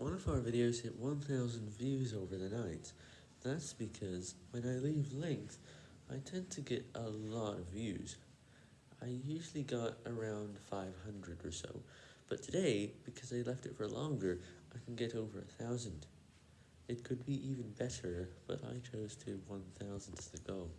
one of our videos hit 1000 views over the night. That's because when I leave links, I tend to get a lot of views. I usually got around 500 or so, but today, because I left it for longer, I can get over a thousand. It could be even better, but I chose to 1000 as the goal.